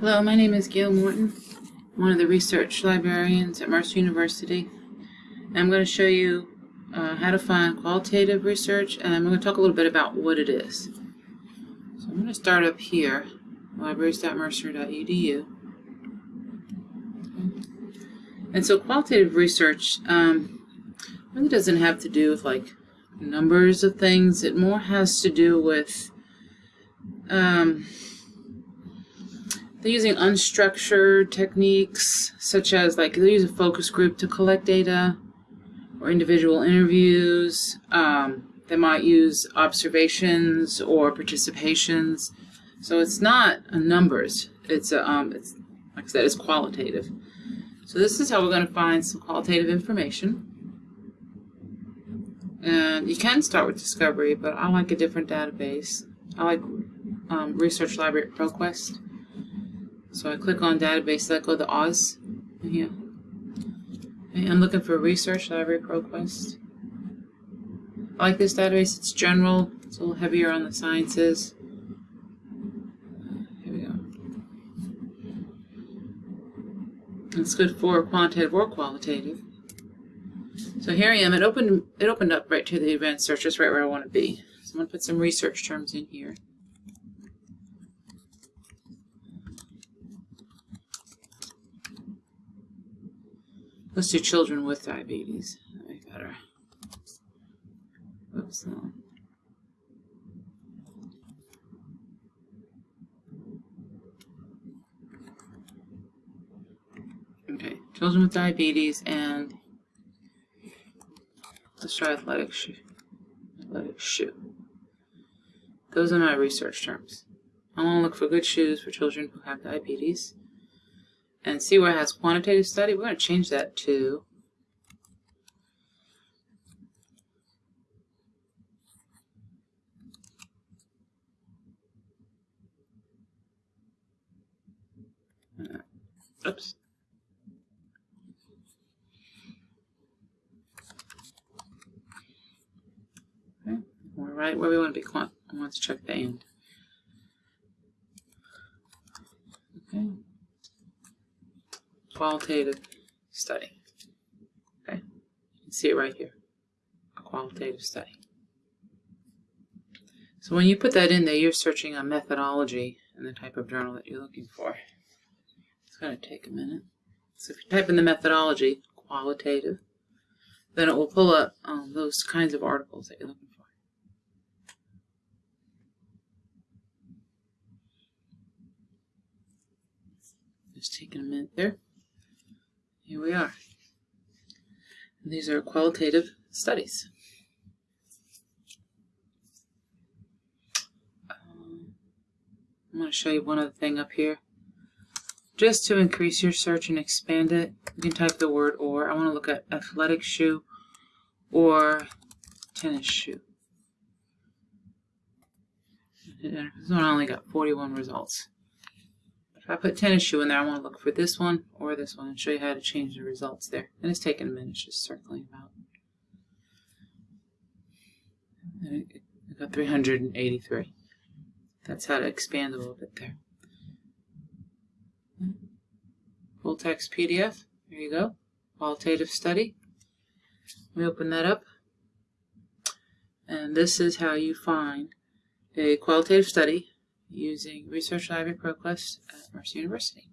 Hello, my name is Gail Morton, I'm one of the research librarians at Mercer University. And I'm going to show you uh, how to find qualitative research, and I'm going to talk a little bit about what it is. So I'm going to start up here, libraries.mercer.edu. And so qualitative research um, really doesn't have to do with like numbers of things. It more has to do with um, they're using unstructured techniques, such as like they use a focus group to collect data or individual interviews. Um, they might use observations or participations. So it's not a numbers. It's a, um, it's like I said, it's qualitative. So this is how we're going to find some qualitative information. And you can start with Discovery, but I like a different database. I like um, Research Library ProQuest. So I click on database, let go to Oz here. And I'm looking for Research Library ProQuest. I like this database, it's general, it's a little heavier on the sciences. Here we go. It's good for quantitative or qualitative. So here I am, it opened it opened up right to the advanced search, just right where I want to be. So I'm going to put some research terms in here. Let's do children with diabetes. That'd be better. Oops, no. Okay, children with diabetes and let's try athletic shoe. Athletic shoe. Those are my research terms. I want to look for good shoes for children who have diabetes and see where it has quantitative study. We're going to change that to uh, oops. Okay, we're right where we want to be. I want to check the end. Okay qualitative study. Okay, you can see it right here, a qualitative study. So when you put that in there, you're searching a methodology and the type of journal that you're looking for. It's going to take a minute. So if you type in the methodology, qualitative, then it will pull up um, those kinds of articles that you're looking for. Just taking a minute there. Here we are. These are qualitative studies. I'm going to show you one other thing up here. Just to increase your search and expand it, you can type the word or. I want to look at athletic shoe or tennis shoe. This one only got 41 results. If I put tennis shoe in there, I want to look for this one or this one and show you how to change the results there. And it's taking a minute it's just circling about. And it got 383. That's how to expand a little bit there. Full text PDF. There you go. Qualitative study. We open that up. And this is how you find a qualitative study using Research Library ProQuest at Mercer University.